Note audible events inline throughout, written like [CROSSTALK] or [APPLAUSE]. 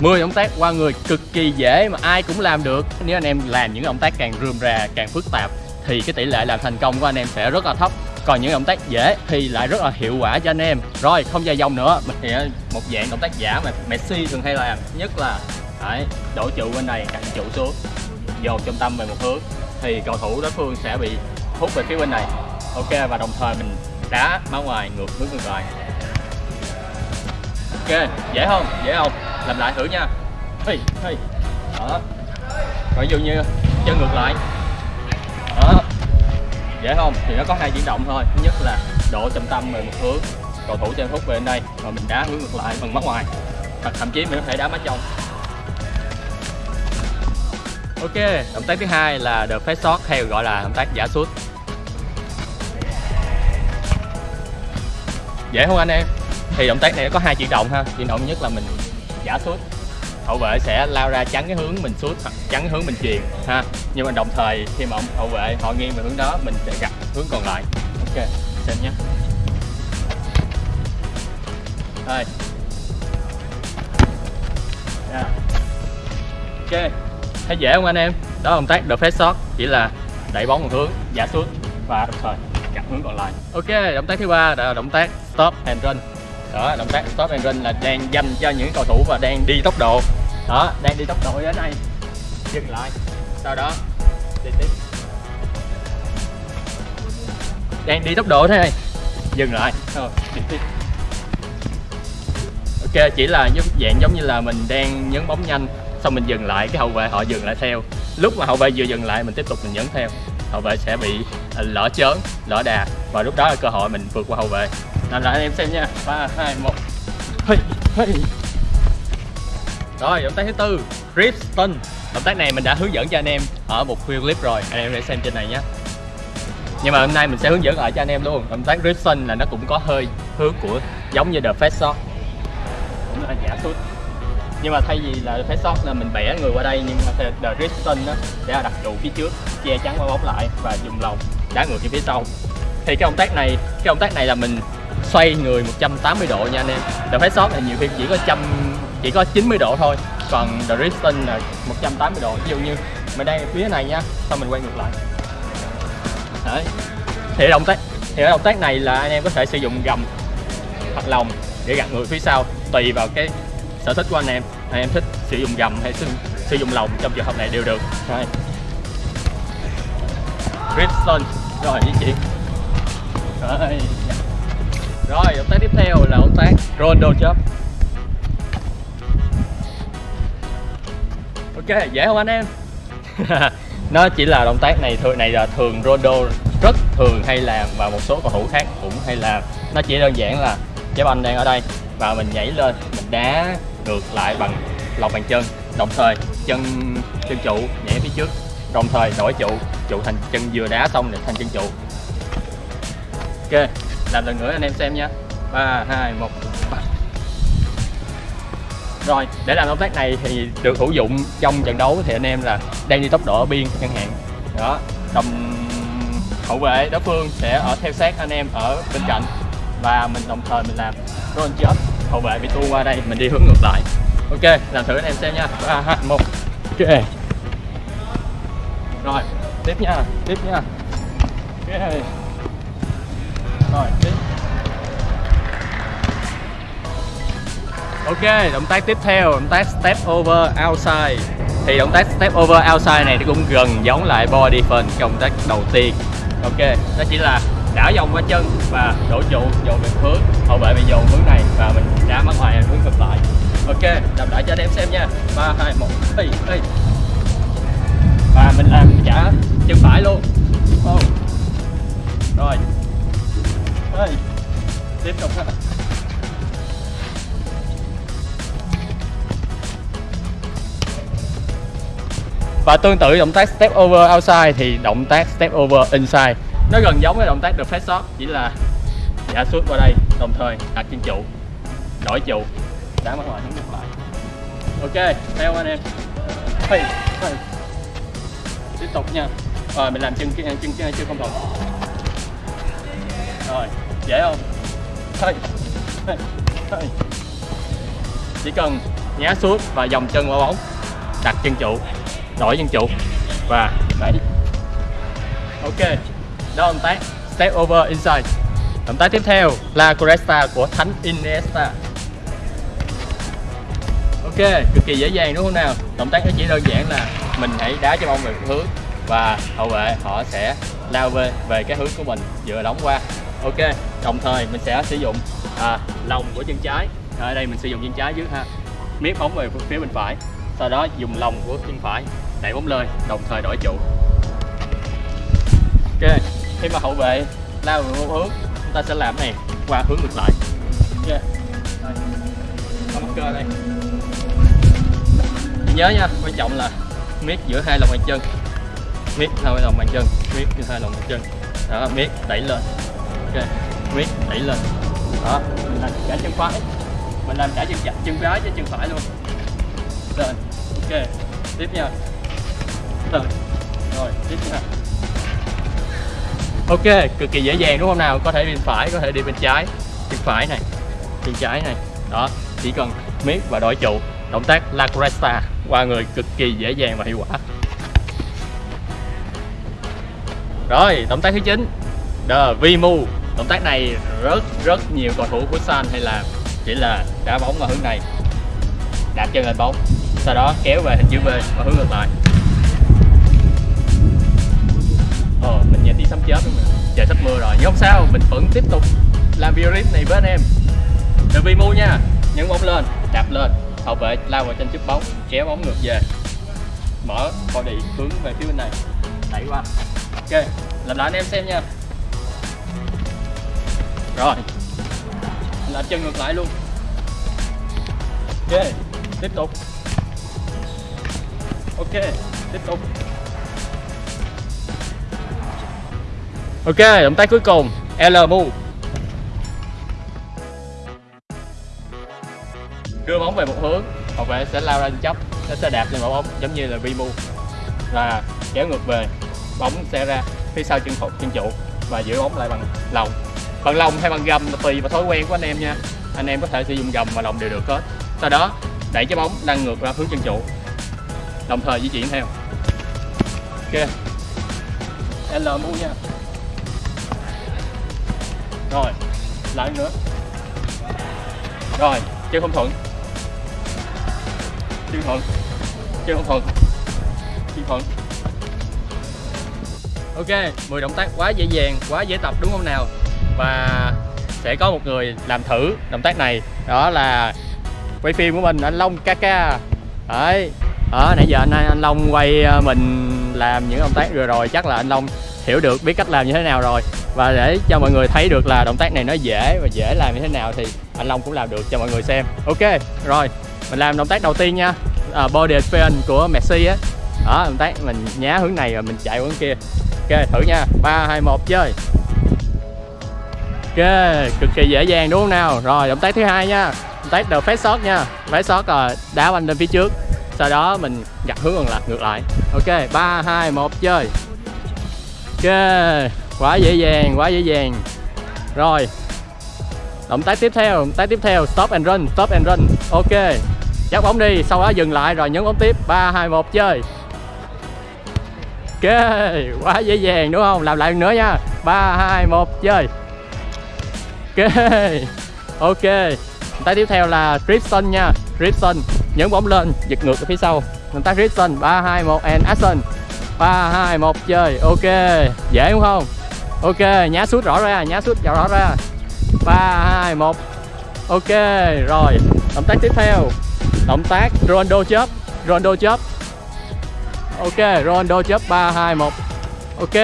10 động tác qua người cực kỳ dễ mà ai cũng làm được. Nếu anh em làm những động tác càng rườm rà càng phức tạp thì cái tỷ lệ làm thành công của anh em sẽ rất là thấp. Còn những động tác dễ thì lại rất là hiệu quả cho anh em. Rồi không dài dòng nữa mình thì một dạng động tác giả mà Messi thường hay làm nhất là đấy, đổ trụ bên này cạnh trụ xuống dồn trung tâm về một hướng thì cầu thủ đối phương sẽ bị hút về phía bên này. Ok và đồng thời mình đá máu ngoài ngược hướng ngược lại ok dễ không? Dễ không? Làm lại thử nha. Hey, hey. đó. Rồi ví dụ như chân ngược lại. Đó. Dễ không? Thì nó có hai chuyển động thôi. Thứ nhất là độ trọng tâm về một hướng. Cầu thủ sẽ hút về bên đây và mình đá hướng ngược lại bằng mắt ngoài. Hoặc thậm chí mình có thể đá mắt trong. Ok động tác thứ hai là the face shot hay gọi là động tác giả sút. Dễ không anh em? Thì động tác này nó có hai chuyển động ha. Chuyển động nhất là mình giả sút hậu vệ sẽ lao ra chắn cái hướng mình sút hoặc chắn hướng mình truyền ha. Nhưng mà đồng thời, khi mà hậu vệ họ nghiêng về hướng đó, mình sẽ gặp hướng còn lại. Ok, xem nhé. Đây. Yeah. ok. Thấy dễ không anh em? Đó là động tác the face shot chỉ là đẩy bóng một hướng, giả sút và đồng thời gặp hướng còn lại. Ok, động tác thứ ba là động tác stop and run đó, động tác stop and run là đang dành cho những cầu thủ và đang đi tốc độ. Đó, đang đi tốc độ đến đây. Dừng lại. Sau đó, đi tiếp. Đang đi tốc độ thế này. Dừng lại. Rồi, đi tiếp. Ok, chỉ là giống dạng giống như là mình đang nhấn bóng nhanh, xong mình dừng lại, cái hậu vệ họ dừng lại theo. Lúc mà hậu vệ vừa dừng lại, mình tiếp tục mình nhấn theo. Hậu vệ sẽ bị à, lỡ chớn, lỡ đà. Và lúc đó là cơ hội mình vượt qua hậu vệ làm lại anh em xem nha. Ba hai một. Hey, hey. rồi động tác thứ tư grip stun động tác này mình đã hướng dẫn cho anh em ở một video clip rồi. Anh em hãy xem trên này nhé. Nhưng mà hôm nay mình sẽ hướng dẫn lại cho anh em luôn. Động tác grip stun là nó cũng có hơi hướng của giống như the fast shot. Cũng là giả sút nhưng mà thay vì là face shot là mình bẻ người qua đây nhưng mà the grip stun đó sẽ là đặt trụ phía trước che chắn qua bóng lại và dùng lòng đá ngược về phía sau. Thì cái động tác này cái động tác này là mình xoay người 180 độ nha anh em. The face shot là nhiều khi chỉ có trăm chỉ có 90 độ thôi. Còn the Riston là 180 độ. Ví dụ như mình đang phía này nha xong mình quay ngược lại. Đấy. Thì động tác thì động tác này là anh em có thể sử dụng gầm hoặc lòng để gạt người phía sau tùy vào cái sở thích của anh em. Anh em thích sử dụng gầm hay sử, sử dụng lòng trong trường hợp này đều được. Đấy. Riston rồi di chuyển Đấy rồi, động tác tiếp theo là động tác Rondo chop ok, dễ không anh em? [LAUGHS] Nó chỉ là động tác này thường, này là thường Rondo rất thường hay làm và một số cầu thủ khác cũng hay làm. Nó chỉ đơn giản là trái banh đang ở đây và mình nhảy lên, mình đá ngược lại bằng lòng bàn chân. Đồng thời, chân chân trụ nhảy phía trước. Đồng thời, đổi trụ trụ thành chân vừa đá xong để thành chân trụ. Ok làm lần nữa anh em xem nha. Ba, hai, một rồi, để làm động tác này thì được hữu dụng trong trận đấu thì anh em là đang đi tốc độ ở biên chẳng hạn đó, đồng hậu vệ đối phương sẽ ở theo sát anh em ở bên cạnh và mình đồng thời mình làm roll chớp hậu vệ bị tua qua đây, mình đi hướng ngược lại. Ok, làm thử anh em xem nha. Ba, hai, một. Ok. Rồi, tiếp nha tiếp nha. Ok rồi tiếp. Ok, động tác tiếp theo, động tác step over outside. Thì động tác step over outside này thì cũng gần giống lại body phần động tác đầu tiên. Ok, đó chỉ là đảo vòng qua chân và đổ trụ dồn về hướng Hậu vệ bị dồn hướng này và mình đá mắt ngoài hướng ngược lại. Ok, làm lại cho anh em xem nha. 3, 2, 1, hey, hey. Và mình làm trả chân phải luôn. Oh. Rồi hey. Tiếp tục ha và tương tự động tác step over outside thì động tác step over inside. Nó gần giống với động tác được flat shot chỉ là giả suốt qua đây đồng thời đặt trên trụ đổi trụ. Đá mặt ngoài ngược lại. Ok theo anh em. Hey, hey. tiếp tục nha. Rồi mình làm chân chân chân chân không đồng rồi dễ không? Thôi. Chỉ cần nhá suốt và dòng chân qua bóng. Đặt chân trụ. Đổi chân trụ. Và đẩy. Ok. Đó động tác. Step over inside. Động tác tiếp theo là Cresta của Thánh Iniesta. Ok. Cực kỳ dễ dàng đúng không nào? Động tác nó chỉ đơn giản là mình hãy đá cho bóng về hướng và hậu vệ họ sẽ lao về về cái hướng của mình vừa đóng qua ok đồng thời mình sẽ sử dụng à, lòng của chân trái. Ở đây mình sử dụng chân trái trước ha. Miết bóng về phía bên phải. Sau đó dùng lòng của chân phải đẩy bóng lên đồng thời đổi trụ. Ok khi mà hậu vệ lao về một hướng chúng ta sẽ làm này qua hướng ngược lại. Ok. Đây. cơ đây. Nhớ nha quan trọng là miết giữa hai lòng bàn chân. Miết hai lòng bàn chân miết giữa hai lòng bàn chân. Đó miết đẩy lên ok miết đẩy lên đó, mình làm cả chân phải. Mình làm cả chân chặt chân trái cho chân phải luôn. Lên. Ok, tiếp nha. Lên. Rồi, tiếp nha. Ok, cực kỳ dễ dàng đúng không nào? Có thể đi bên phải, có thể đi bên trái. Chân phải này, chân trái này. Đó, chỉ cần miết và đổi trụ. Động tác La Cresta, qua người cực kỳ dễ dàng và hiệu quả. Rồi, động tác thứ 9 The V-Move động tác này rất rất nhiều cầu thủ của San hay làm chỉ là đá bóng vào hướng này. Đạp chân lên bóng, sau đó kéo về hình chữ V và hướng ngược lại. Ờ mình nhìn tiếng sấm chớp luôn trời, sắp mưa rồi, nhưng không sao, mình vẫn tiếp tục làm video clip này với anh em. Từ vi mu nha, nhấn bóng lên, đạp lên, hậu vệ lao vào trên trước bóng, kéo bóng ngược về. Mở body hướng về phía bên này. Đẩy qua. Ok, làm lại anh em xem nha rồi. Làm chân ngược lại luôn. Ok, tiếp tục. Ok, tiếp tục. Ok, động tác cuối cùng, L move đưa bóng về một hướng, hậu vệ sẽ lao ra chấp nó sẽ đạp lên quả bóng, giống như là vi move và kéo ngược về, bóng sẽ ra phía sau chân phục chân trụ và giữ bóng lại bằng lòng bằng lòng hay bằng gầm tùy vào thói quen của anh em nha. Anh em có thể sử dụng gầm và lòng đều được hết. Sau đó, đẩy trái bóng đang ngược ra hướng chân trụ. Đồng thời di chuyển theo. Ok. L mu nha. Rồi, lại nữa. Rồi chân không thuận. Chân thuận. Chân không thuận. Chân thuận. Ok 10 động tác quá dễ dàng, quá dễ tập đúng không nào? Và sẽ có một người làm thử động tác này. Đó là quay phim của mình anh Long Kaka. Đấy. Đó nãy giờ anh anh Long quay ờ, mình làm những động tác vừa rồi chắc là anh Long hiểu được biết cách làm như thế nào rồi. Và để cho mọi người thấy được là động tác này nó dễ và dễ làm như thế nào thì anh Long cũng làm được cho mọi người xem. Ok rồi mình làm động tác đầu tiên nha. À, body fan của Messi á. Đó động tác mình nhá hướng này rồi mình chạy hướng kia. Ok thử nha. Ba hai một chơi ok, cực kỳ dễ dàng đúng không nào? Rồi, động tác thứ hai nha. Động tác đầu face shot nha. Face shot rồi đá banh lên phía trước. Sau đó mình gặt hướng ngược lại ngược lại. Ok, ba, hai, một, chơi. Ok, quá dễ dàng, quá dễ dàng. Rồi. Động tác tiếp theo, động tác tiếp theo, stop and run, stop and run. Ok. Dắt bóng đi, sau đó dừng lại, rồi nhấn bóng tiếp. Ba, hai, một, chơi. Ok, quá dễ dàng đúng không? Làm lại nữa nha. Ba, hai, một, chơi ok. Ok. Tay tác tiếp theo là Tristan nha. Tristan. nhấn bóng lên giật ngược ở phía sau. Động tác Tristan, ba hai một and action. Ba hai một chơi. Ok. Dễ đúng không? Ok nhá sút rõ ra nhá sút rõ ra. Ba hai một. Ok rồi. Động tác tiếp theo. Động tác Ronaldo chớp. Ronaldo chớp. Ok Ronaldo chớp ba hai một. Ok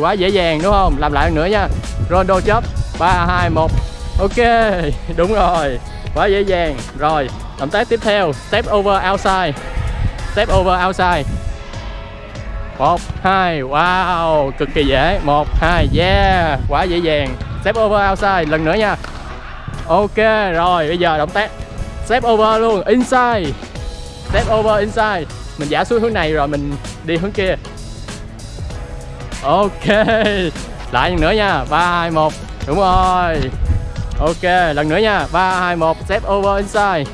quá dễ dàng đúng không? Làm lại nữa nha. Ronaldo chớp ba hai một. Ok, [LAUGHS] đúng rồi. Quá dễ dàng. Rồi, động tác tiếp theo, step over outside. Step over outside. Một, hai, wow, cực kỳ dễ. Một, hai, yeah, quá dễ dàng. Step over outside, lần nữa nha. Ok, rồi, bây giờ động tác. Step over luôn, inside. Step over inside. Mình giả xuống hướng này rồi mình đi hướng kia. Ok, [LAUGHS] lại lần nữa nha. Ba, hai, một đúng rồi. Ok lần nữa nha. Ba hai một step over inside.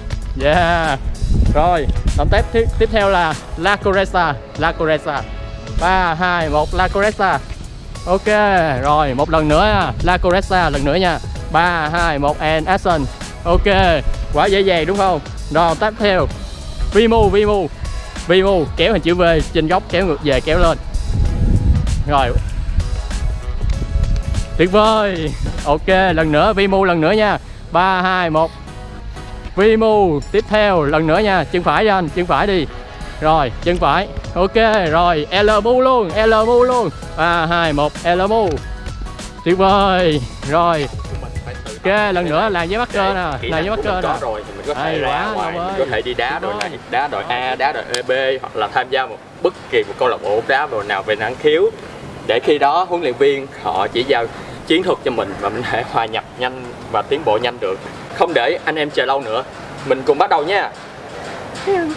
Yeah. Rồi động tác tiếp, tiếp theo là La Coresa La Coresa 3, 2, 1 La Coresa Ok rồi một lần nữa nha. La Coresa lần nữa nha. 3, 2, 1 and action. Ok quá dễ dàng đúng không? Rồi tiếp theo. Vimu Vimu Vimu kéo hình chữ V trên góc kéo ngược về kéo lên. Rồi tuyệt vời. Ok lần nữa Vimu lần nữa nha. 3 2 1 Vimu tiếp theo lần nữa nha. Chân phải cho anh chân phải đi. Rồi chân phải. Ok rồi L mu luôn L mu luôn. 3 2 1 L mu. Tuyệt vời. Rồi. Ok lần nữa làm với mắt cơ nè làm với mắt cơ nè có rồi thì mình có thể Hay ra ngoài mình có thể đi đá đội này đá đội A đá đội B hoặc là tham gia một bất kỳ một câu lạc bộ đá đội nào về năng khiếu. Để khi đó huấn luyện viên họ chỉ giao chiến thuật cho mình và mình hãy thể hòa nhập nhanh và tiến bộ nhanh được. Không để anh em chờ lâu nữa. Mình cùng bắt đầu nha. Ừ.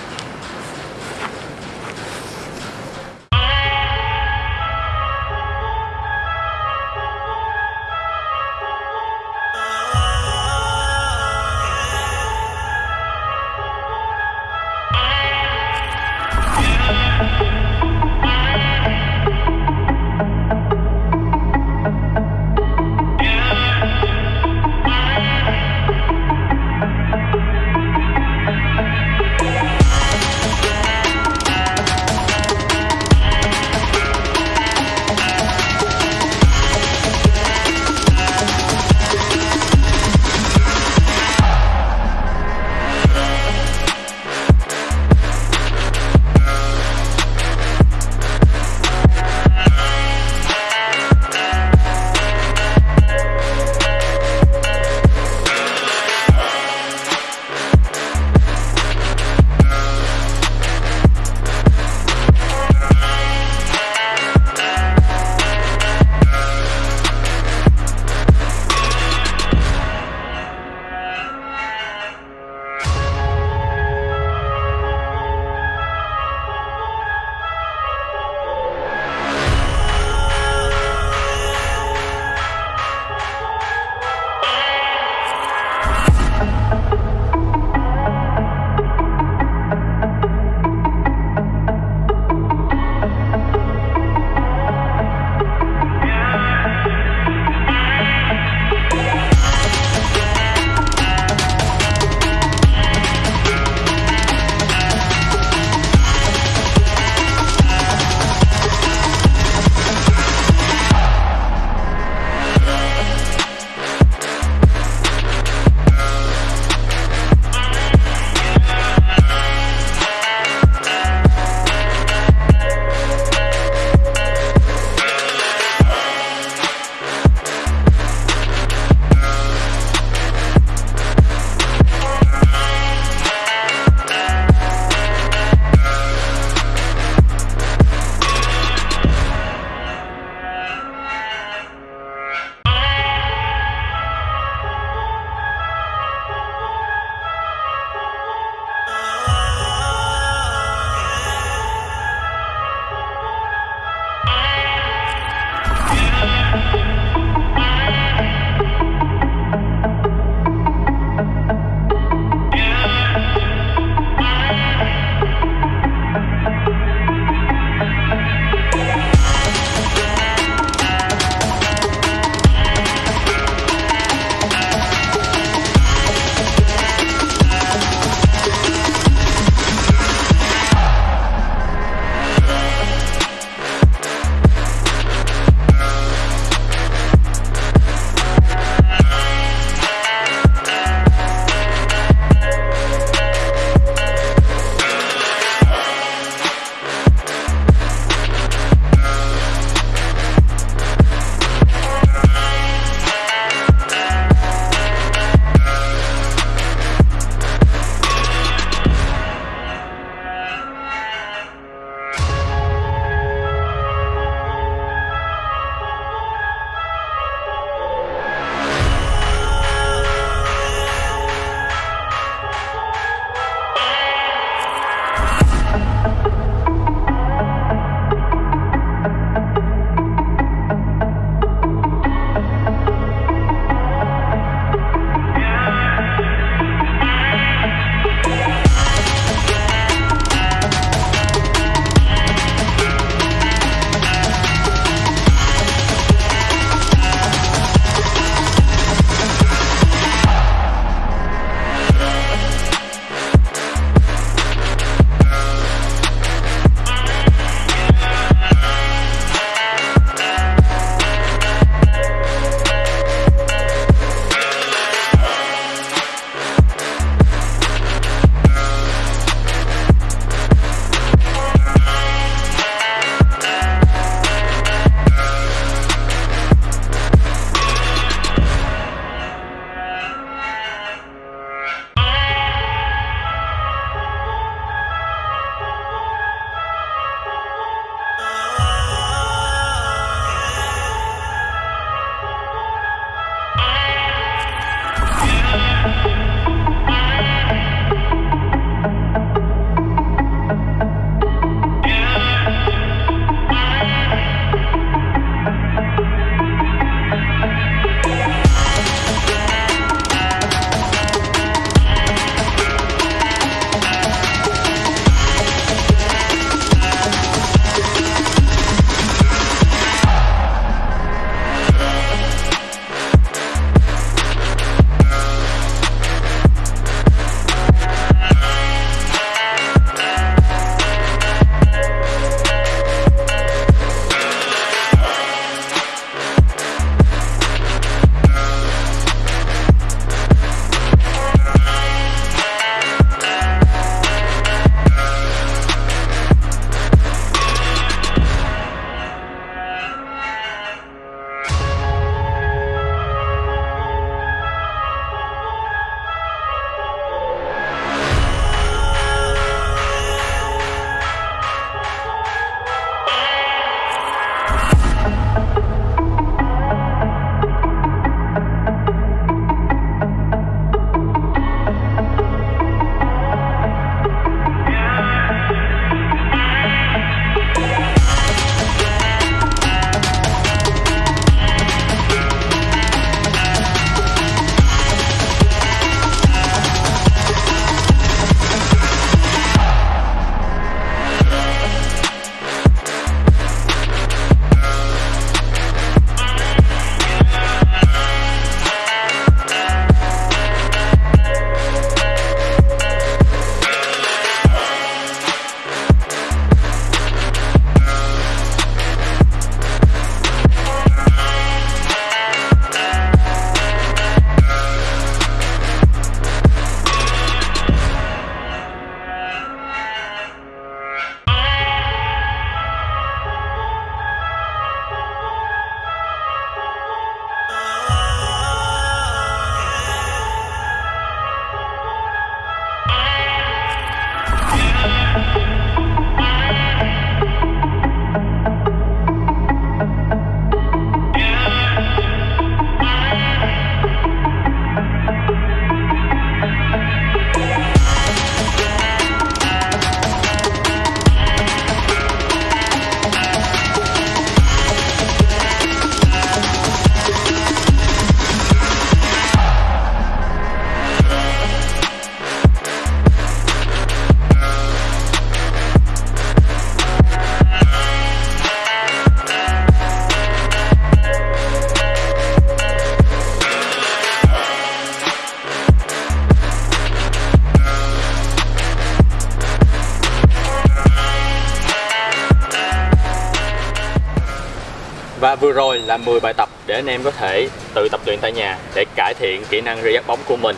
là 10 bài tập để anh em có thể tự tập luyện tại nhà để cải thiện kỹ năng rê dắt bóng của mình.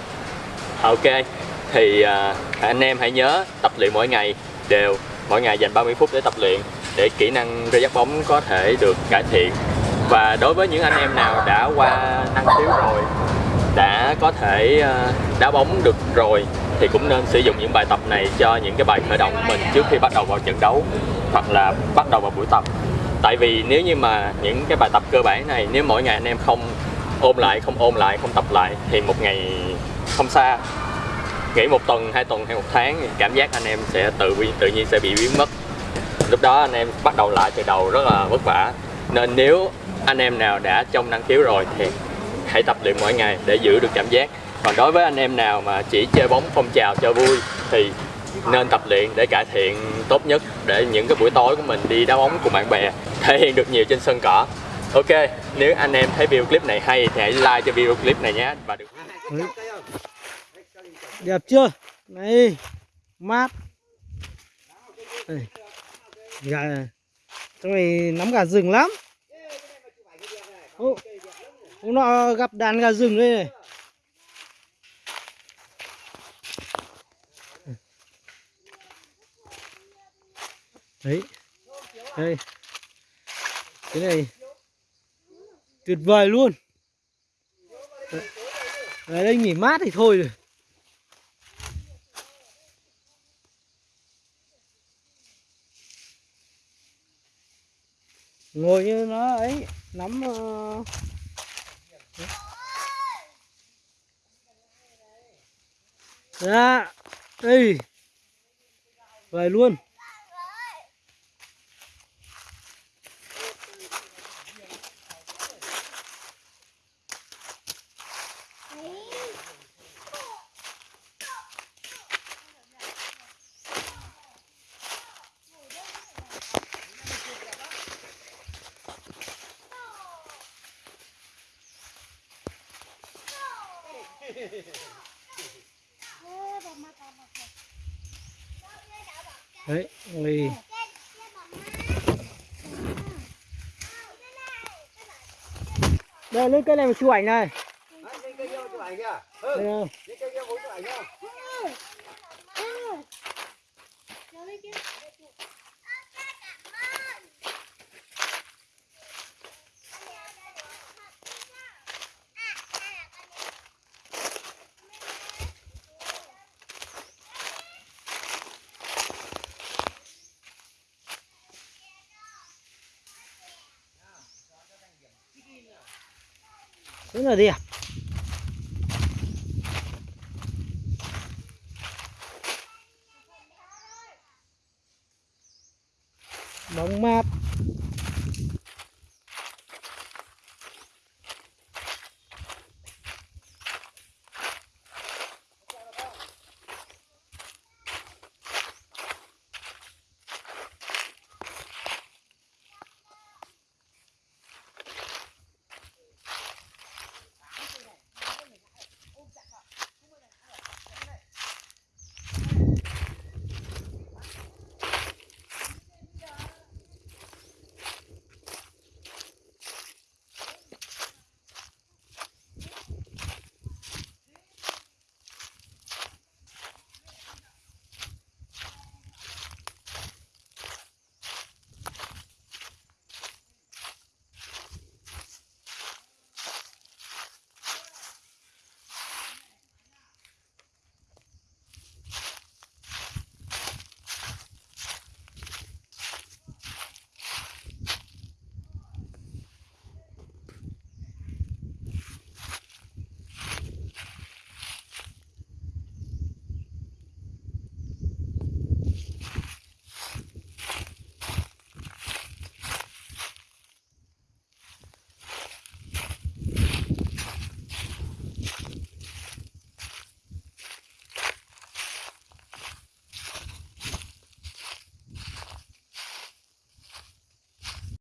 Ok, thì à, anh em hãy nhớ tập luyện mỗi ngày đều, mỗi ngày dành 30 phút để tập luyện để kỹ năng rê dắt bóng có thể được cải thiện. Và đối với những anh em nào đã qua năng khiếu rồi, đã có thể à, đá bóng được rồi thì cũng nên sử dụng những bài tập này cho những cái bài khởi động của mình trước khi bắt đầu vào trận đấu hoặc là bắt đầu vào buổi tập tại vì nếu như mà những cái bài tập cơ bản này, nếu mỗi ngày anh em không ôm lại, không ôm lại, không tập lại thì một ngày không xa. Nghỉ một tuần, hai tuần hay một tháng thì cảm giác anh em sẽ tự tự nhiên sẽ bị biến mất. Lúc đó anh em bắt đầu lại từ đầu rất là vất vả. Nên nếu anh em nào đã trong năng khiếu rồi thì hãy tập luyện mỗi ngày để giữ được cảm giác. Còn đối với anh em nào mà chỉ chơi bóng, phong trào cho vui thì nên tập luyện để cải thiện tốt nhất để những cái buổi tối của mình đi đá bóng cùng bạn bè [LAUGHS] thể hiện được nhiều trên sân cỏ ok nếu anh em thấy video clip này hay thì hãy like cho video clip này nhé và được Đẹp chưa? Này, mát. Đây. Gà trong này nắm gà rừng lắm. Ô, hôm nọ gặp đàn gà rừng đây này. Đấy. Đây. Cái này tuyệt vời luôn. Ở đây nghỉ mát thì thôi rồi. Ngồi như nó ấy, nắm uh... Dạ, đây. Vậy luôn. Đấy, ngồi đây, lên cây này mà chụp ảnh này. Đây không? Rất là đẹp. Bóng mát.